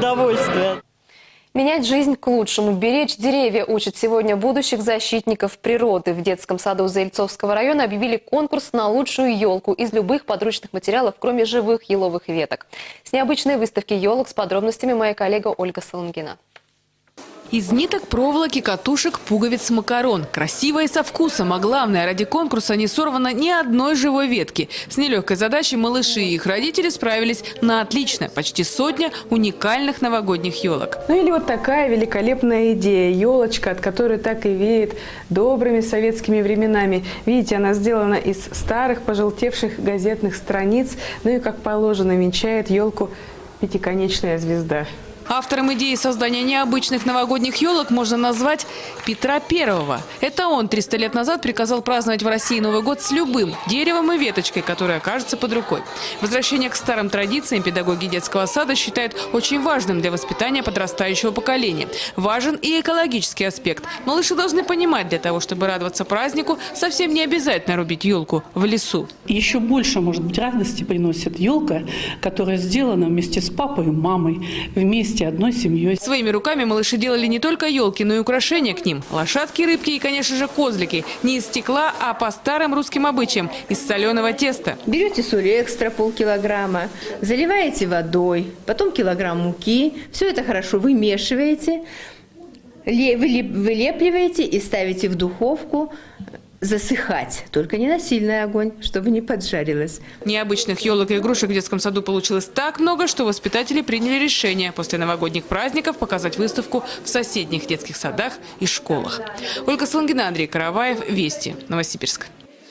удовольствие. Менять жизнь к лучшему, беречь деревья учат сегодня будущих защитников природы. В детском саду Заильцовского района объявили конкурс на лучшую елку из любых подручных материалов, кроме живых еловых веток. С необычной выставки елок с подробностями моя коллега Ольга Солонгина. Из ниток, проволоки, катушек, пуговиц, макарон. Красиво и со вкусом, а главное, ради конкурса не сорвано ни одной живой ветки. С нелегкой задачей малыши и их родители справились на отлично. Почти сотня уникальных новогодних елок. Ну или вот такая великолепная идея. Елочка, от которой так и веет добрыми советскими временами. Видите, она сделана из старых пожелтевших газетных страниц. Ну и, как положено, венчает елку пятиконечная звезда. Автором идеи создания необычных новогодних елок можно назвать Петра Первого. Это он 300 лет назад приказал праздновать в России Новый год с любым деревом и веточкой, которая окажется под рукой. Возвращение к старым традициям педагоги детского сада считают очень важным для воспитания подрастающего поколения. Важен и экологический аспект. Малыши должны понимать, для того, чтобы радоваться празднику, совсем не обязательно рубить елку в лесу. Еще больше, может быть, радости приносит елка, которая сделана вместе с папой и мамой, вместе одной семьей. Своими руками малыши делали не только елки, но и украшения к ним. Лошадки, рыбки и, конечно же, козлики. Не из стекла, а по старым русским обычаям – из соленого теста. Берете соль экстра полкилограмма, заливаете водой, потом килограмм муки. Все это хорошо вымешиваете, вылепливаете и ставите в духовку засыхать, только не на сильный огонь, чтобы не поджарилось. Необычных елок и игрушек в детском саду получилось так много, что воспитатели приняли решение после новогодних праздников показать выставку в соседних детских садах и школах. Ольга Слонгина, Андрей Караваев, Вести, Новосибирск.